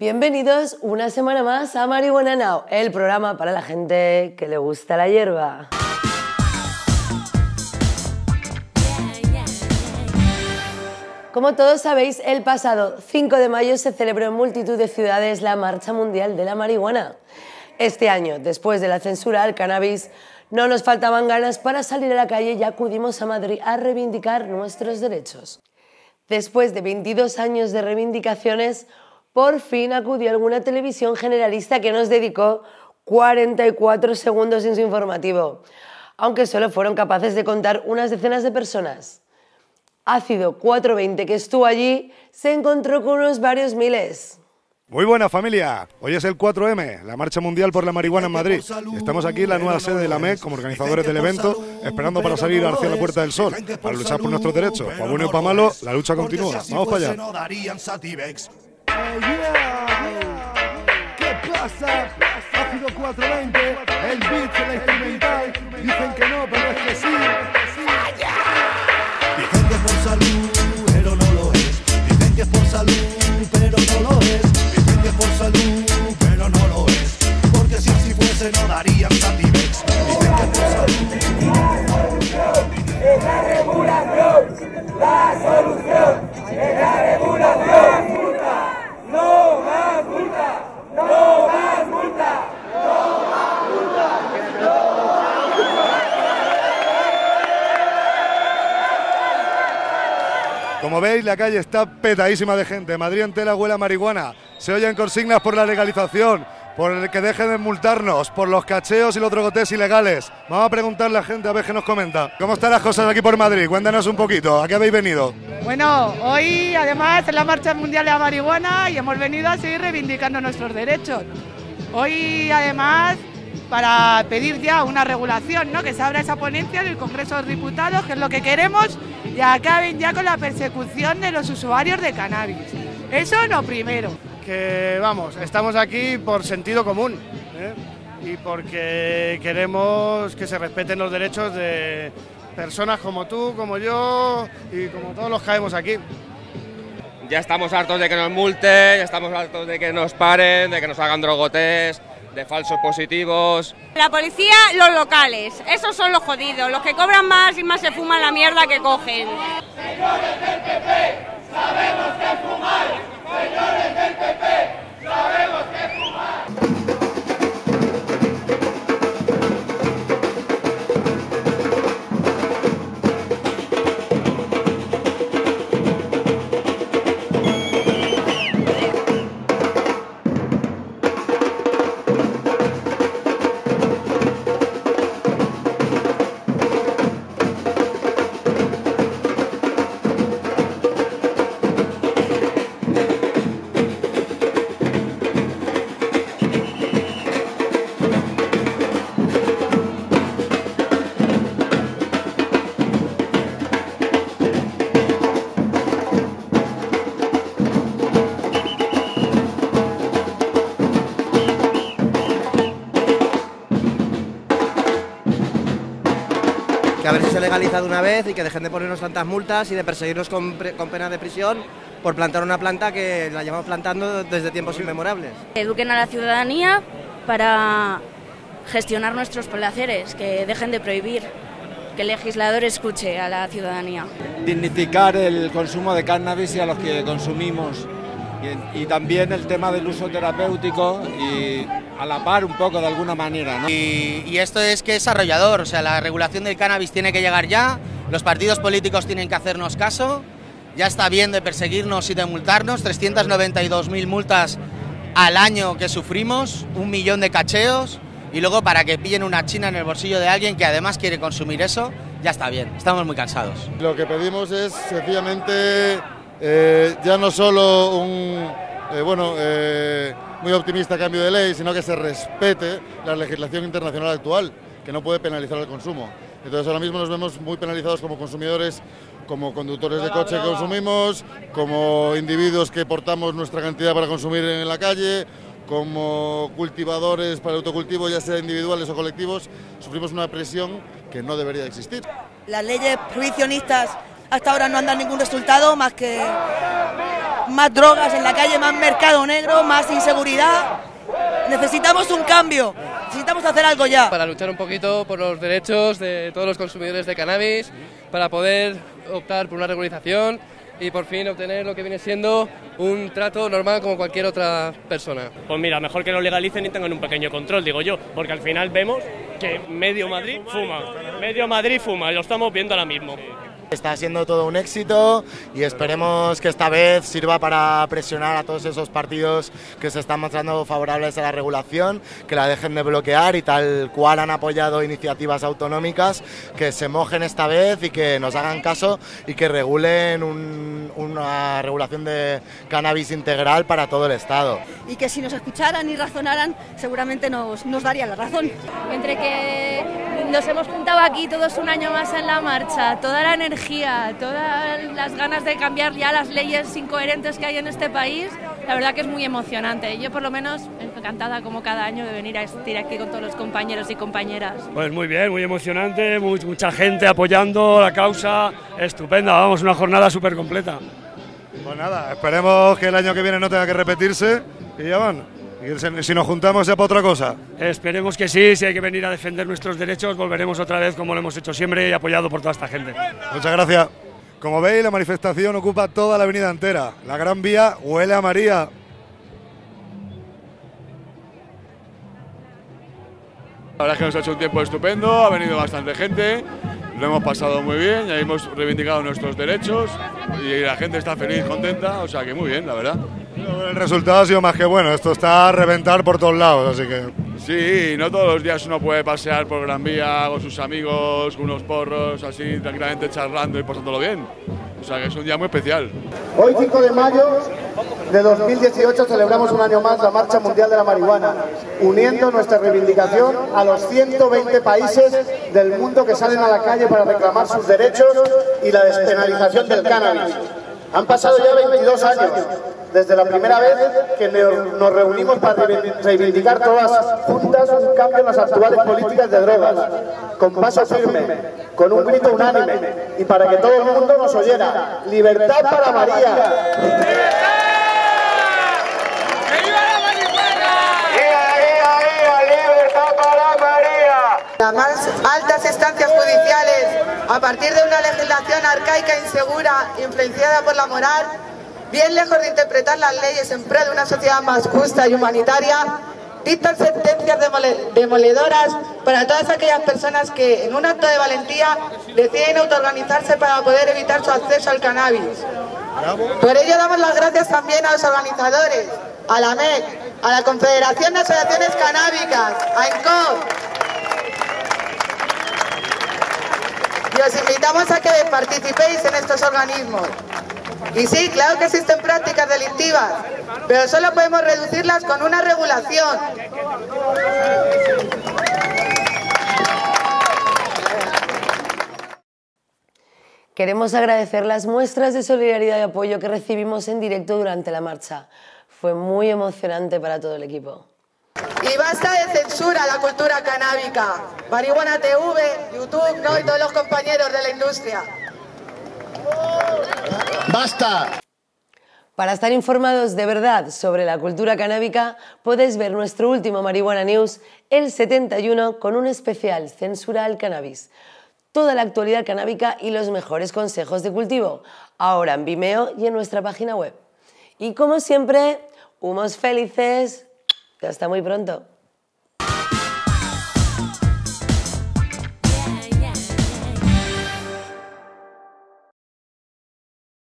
Bienvenidos una semana más a Marihuana Now, el programa para la gente que le gusta la hierba. Como todos sabéis, el pasado 5 de mayo se celebró en multitud de ciudades la Marcha Mundial de la Marihuana. Este año, después de la censura al cannabis, no nos faltaban ganas para salir a la calle y acudimos a Madrid a reivindicar nuestros derechos. Después de 22 años de reivindicaciones, por fin acudió alguna televisión generalista que nos dedicó 44 segundos en su informativo, aunque solo fueron capaces de contar unas decenas de personas. Ácido 420 que estuvo allí se encontró con unos varios miles. Muy buena familia, hoy es el 4M, la Marcha Mundial por la Marihuana en Madrid. Estamos aquí en la nueva sede de la MEC como organizadores del evento, esperando para salir hacia la Puerta del Sol, para luchar por nuestros derechos. Para bueno y para malo, la lucha continúa. Vamos para allá. ¿Qué pasa? Ácido 420, el beat, la instrumental. Dicen que no, pero es que sí. La calle está petadísima de gente. Madrid entera huele a marihuana. Se oyen consignas por la legalización, por el que dejen de multarnos, por los cacheos y los drogotes ilegales. Vamos a preguntarle a la gente a ver qué nos comenta. ¿Cómo están las cosas aquí por Madrid? Cuéntanos un poquito. ¿A qué habéis venido? Bueno, hoy además es la Marcha Mundial de la Marihuana y hemos venido a seguir reivindicando nuestros derechos. Hoy además para pedir ya una regulación, ¿no? que se abra esa ponencia del Congreso de Diputados, que es lo que queremos, y acaben ya con la persecución de los usuarios de cannabis. Eso lo primero. que vamos, estamos aquí por sentido común ¿eh? y porque queremos que se respeten los derechos de personas como tú, como yo y como todos los que caemos aquí. Ya estamos hartos de que nos multen, ya estamos hartos de que nos paren, de que nos hagan drogotes, de falsos positivos. La policía, los locales, esos son los jodidos, los que cobran más y más se fuman la mierda que cogen. que a ver si se legaliza de una vez y que dejen de ponernos tantas multas y de perseguirnos con, pre- con pena de prisión por plantar una planta que la llevamos plantando desde tiempos inmemorables. Eduquen a la ciudadanía para gestionar nuestros placeres, que dejen de prohibir, que el legislador escuche a la ciudadanía. dignificar el consumo de cannabis y a los que consumimos. Y, y también el tema del uso terapéutico y a la par un poco de alguna manera. ¿no? Y, y esto es que es arrollador, o sea, la regulación del cannabis tiene que llegar ya, los partidos políticos tienen que hacernos caso, ya está bien de perseguirnos y de multarnos, 392.000 multas al año que sufrimos, un millón de cacheos, y luego para que pillen una china en el bolsillo de alguien que además quiere consumir eso, ya está bien, estamos muy cansados. Lo que pedimos es sencillamente eh, ya no solo un eh, bueno eh, muy optimista cambio de ley, sino que se respete la legislación internacional actual, que no puede penalizar el consumo. Entonces ahora mismo nos vemos muy penalizados como consumidores, como conductores de coche que consumimos, como individuos que portamos nuestra cantidad para consumir en la calle, como cultivadores para el autocultivo, ya sea individuales o colectivos, sufrimos una presión que no debería existir. Las leyes prohibicionistas hasta ahora no han dado ningún resultado más que más drogas en la calle, más mercado negro, más inseguridad. Necesitamos un cambio, necesitamos hacer algo ya. Para luchar un poquito por los derechos de todos los consumidores de cannabis, para poder optar por una regularización y por fin obtener lo que viene siendo un trato normal como cualquier otra persona. Pues mira, mejor que lo legalicen y tengan un pequeño control, digo yo, porque al final vemos que medio Madrid fuma, medio Madrid fuma, y lo estamos viendo ahora mismo. Está siendo todo un éxito y esperemos que esta vez sirva para presionar a todos esos partidos que se están mostrando favorables a la regulación, que la dejen de bloquear y tal cual han apoyado iniciativas autonómicas, que se mojen esta vez y que nos hagan caso y que regulen un- una regulación de cannabis integral para todo el Estado. y que si nos escucharan y razonaran seguramente nos, nos darían la razón. Entre que nos hemos juntado aquí todos un año más en la marcha, toda la energía, todas las ganas de cambiar ya las leyes incoherentes que hay en este país, la verdad que es muy emocionante. Yo por lo menos encantada como cada año de venir a estar aquí con todos los compañeros y compañeras. Pues muy bien, muy emocionante, mu- mucha gente apoyando la causa, estupenda, vamos, una jornada súper completa. Pues nada, esperemos que el año que viene no tenga que repetirse y ya van. Si nos juntamos ya para otra cosa. Esperemos que sí, si hay que venir a defender nuestros derechos, volveremos otra vez como lo hemos hecho siempre y apoyado por toda esta gente. Muchas gracias. Como veis, la manifestación ocupa toda la avenida entera. La Gran Vía huele a María. La verdad es que nos ha hecho un tiempo estupendo, ha venido bastante gente, lo hemos pasado muy bien, ya hemos reivindicado nuestros derechos y la gente está feliz, contenta, o sea que muy bien, la verdad. El resultado ha sido más que bueno. Esto está a reventar por todos lados, así que. Sí, no todos los días uno puede pasear por Gran Vía con sus amigos, con unos porros, así tranquilamente charlando y pasándolo bien. O sea que es un día muy especial. Hoy, 5 de mayo de 2018, celebramos un año más la Marcha Mundial de la Marihuana, uniendo nuestra reivindicación a los 120 países del mundo que salen a la calle para reclamar sus derechos y la despenalización del cannabis. Han pasado ya 22 años desde la primera vez que nos reunimos para reivindicar todas juntas un cambio en las actuales políticas de drogas, con paso firme, con un grito unánime y para que todo el mundo nos oyera. ¡Libertad para María! Las más altas instancias judiciales, a partir de una legislación arcaica e insegura, influenciada por la moral, bien lejos de interpretar las leyes en pro de una sociedad más justa y humanitaria, dictan sentencias demole- demoledoras para todas aquellas personas que, en un acto de valentía, deciden autoorganizarse para poder evitar su acceso al cannabis. Por ello damos las gracias también a los organizadores, a la MEC, a la Confederación de Asociaciones Canábicas, a ENCOP, os invitamos a que participéis en estos organismos. Y sí, claro que existen prácticas delictivas, pero solo podemos reducirlas con una regulación. Queremos agradecer las muestras de solidaridad y apoyo que recibimos en directo durante la marcha. Fue muy emocionante para todo el equipo. Y basta de censura a la cultura canábica. Marihuana TV, YouTube, ¿no? y todos los compañeros de la industria. ¡Basta! Para estar informados de verdad sobre la cultura canábica, puedes ver nuestro último Marihuana News, el 71, con un especial Censura al Cannabis. Toda la actualidad canábica y los mejores consejos de cultivo, ahora en Vimeo y en nuestra página web. Y como siempre, humos felices. Hasta muy pronto.